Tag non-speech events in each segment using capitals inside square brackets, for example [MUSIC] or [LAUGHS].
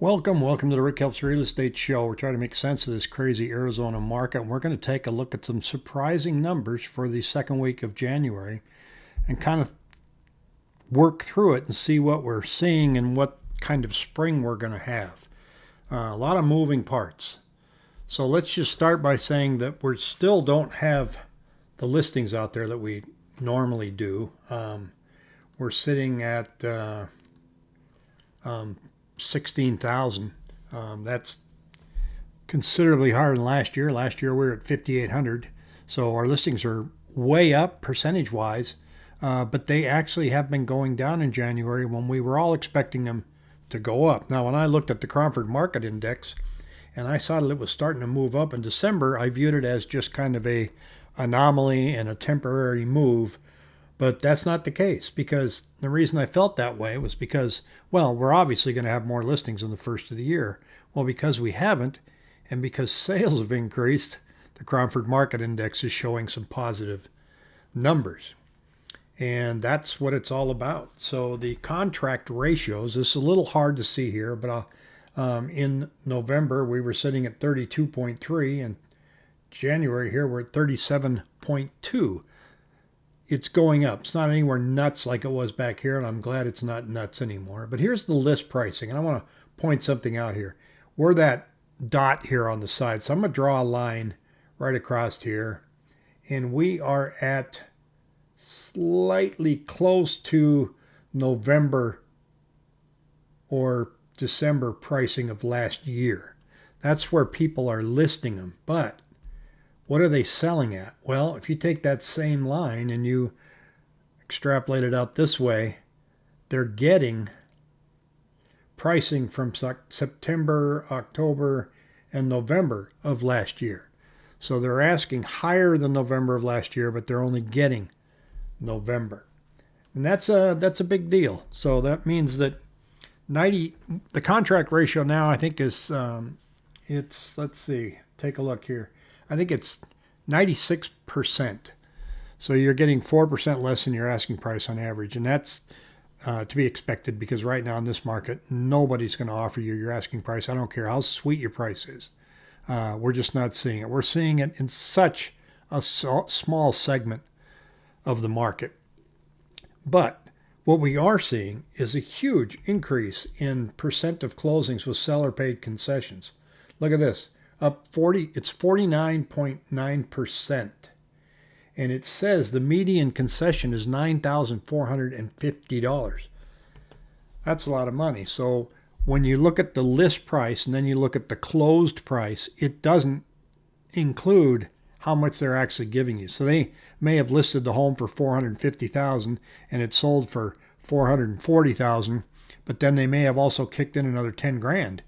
Welcome, welcome to the Rick Helps Real Estate Show. We're trying to make sense of this crazy Arizona market, and we're going to take a look at some surprising numbers for the second week of January and kind of work through it and see what we're seeing and what kind of spring we're going to have. Uh, a lot of moving parts. So let's just start by saying that we still don't have the listings out there that we normally do. Um, we're sitting at uh, um, 16,000. Um, that's considerably higher than last year. Last year we were at 5,800. So our listings are way up percentage wise, uh, but they actually have been going down in January when we were all expecting them to go up. Now, when I looked at the Cromford Market Index and I saw that it was starting to move up in December, I viewed it as just kind of a anomaly and a temporary move but that's not the case because the reason I felt that way was because, well, we're obviously going to have more listings in the first of the year. Well, because we haven't, and because [LAUGHS] sales have increased, the Cromford Market Index is showing some positive numbers. And that's what it's all about. So the contract ratios, this is a little hard to see here, but um, in November we were sitting at 32.3 and January here we're at 37.2 it's going up. It's not anywhere nuts like it was back here, and I'm glad it's not nuts anymore. But here's the list pricing, and I want to point something out here. We're that dot here on the side, so I'm going to draw a line right across here, and we are at slightly close to November or December pricing of last year. That's where people are listing them, but what are they selling at? Well, if you take that same line and you extrapolate it out this way, they're getting pricing from September, October, and November of last year. So they're asking higher than November of last year, but they're only getting November. And that's a that's a big deal. So that means that 90 the contract ratio now I think is um, it's let's see, take a look here. I think it's 96%. So you're getting 4% less than your asking price on average. And that's uh, to be expected because right now in this market, nobody's going to offer you your asking price. I don't care how sweet your price is. Uh, we're just not seeing it. We're seeing it in such a so small segment of the market. But what we are seeing is a huge increase in percent of closings with seller paid concessions. Look at this up 40, it's 49.9%. And it says the median concession is $9,450. That's a lot of money. So when you look at the list price and then you look at the closed price, it doesn't include how much they're actually giving you. So they may have listed the home for 450,000 and it sold for 440,000, but then they may have also kicked in another 10 grand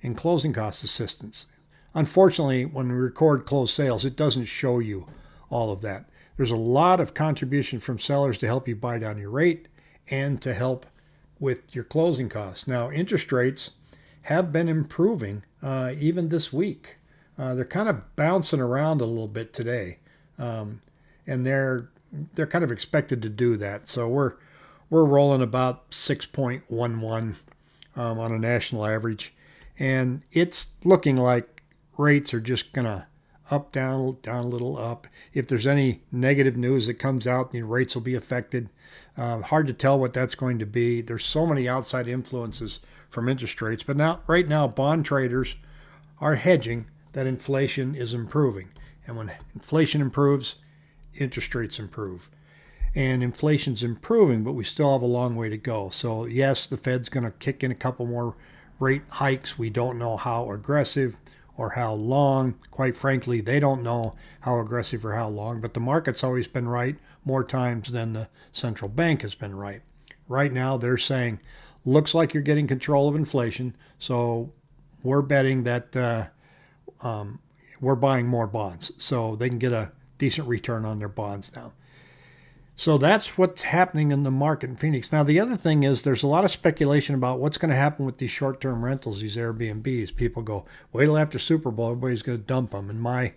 in closing cost assistance. Unfortunately, when we record closed sales, it doesn't show you all of that. There's a lot of contribution from sellers to help you buy down your rate and to help with your closing costs. Now, interest rates have been improving uh, even this week. Uh, they're kind of bouncing around a little bit today, um, and they're they're kind of expected to do that. So we're we're rolling about 6.11 um, on a national average, and it's looking like rates are just going to up, down, down a little, up. If there's any negative news that comes out, the rates will be affected. Uh, hard to tell what that's going to be. There's so many outside influences from interest rates. But now, right now, bond traders are hedging that inflation is improving. And when inflation improves, interest rates improve. And inflation's improving, but we still have a long way to go. So, yes, the Fed's going to kick in a couple more rate hikes. We don't know how aggressive or how long. Quite frankly, they don't know how aggressive or how long, but the market's always been right more times than the central bank has been right. Right now, they're saying, looks like you're getting control of inflation, so we're betting that uh, um, we're buying more bonds so they can get a decent return on their bonds now. So that's what's happening in the market in Phoenix. Now, the other thing is there's a lot of speculation about what's going to happen with these short term rentals, these Airbnbs. People go, wait till after Super Bowl, everybody's going to dump them. And my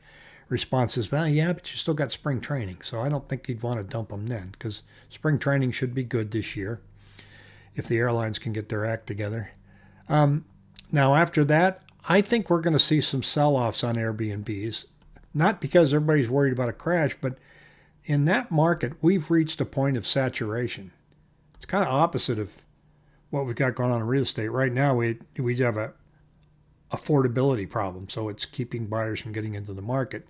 response is, well, yeah, but you still got spring training. So I don't think you'd want to dump them then because spring training should be good this year if the airlines can get their act together. Um, now after that, I think we're going to see some sell-offs on Airbnbs, not because everybody's worried about a crash, but in that market, we've reached a point of saturation. It's kind of opposite of what we've got going on in real estate right now. We we have a affordability problem, so it's keeping buyers from getting into the market.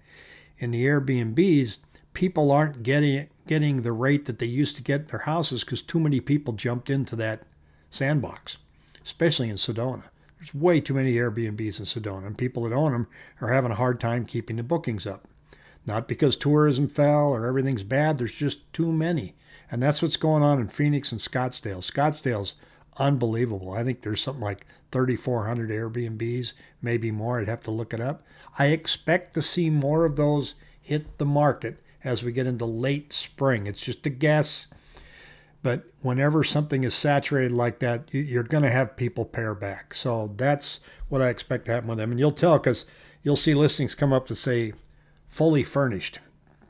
In the Airbnbs, people aren't getting getting the rate that they used to get their houses because too many people jumped into that sandbox, especially in Sedona. There's way too many Airbnbs in Sedona, and people that own them are having a hard time keeping the bookings up. Not because tourism fell or everything's bad, there's just too many. And that's what's going on in Phoenix and Scottsdale. Scottsdale's unbelievable. I think there's something like 3,400 Airbnbs, maybe more. I'd have to look it up. I expect to see more of those hit the market as we get into late spring. It's just a guess. But whenever something is saturated like that, you're going to have people pare back. So that's what I expect to happen with them. And you'll tell because you'll see listings come up to say fully furnished.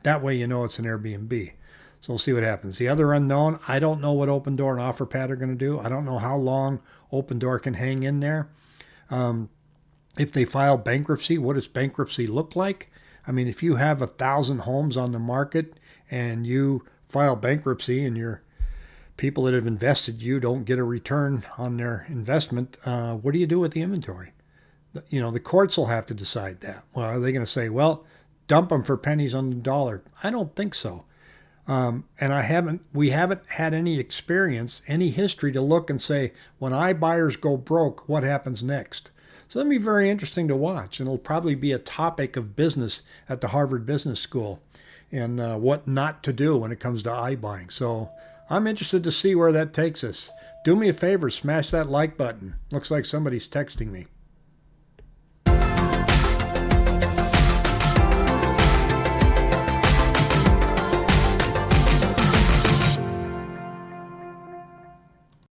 That way you know it's an Airbnb. So we'll see what happens. The other unknown, I don't know what Opendoor and OfferPad are going to do. I don't know how long Opendoor can hang in there. Um, if they file bankruptcy, what does bankruptcy look like? I mean, if you have a thousand homes on the market and you file bankruptcy and your people that have invested you don't get a return on their investment, uh, what do you do with the inventory? You know, the courts will have to decide that. Well, are they going to say, well, dump them for pennies on the dollar? I don't think so. Um, and I haven't, we haven't had any experience, any history to look and say, when iBuyers go broke, what happens next? So that'll be very interesting to watch, and it'll probably be a topic of business at the Harvard Business School and uh, what not to do when it comes to iBuying. So I'm interested to see where that takes us. Do me a favor, smash that like button. Looks like somebody's texting me.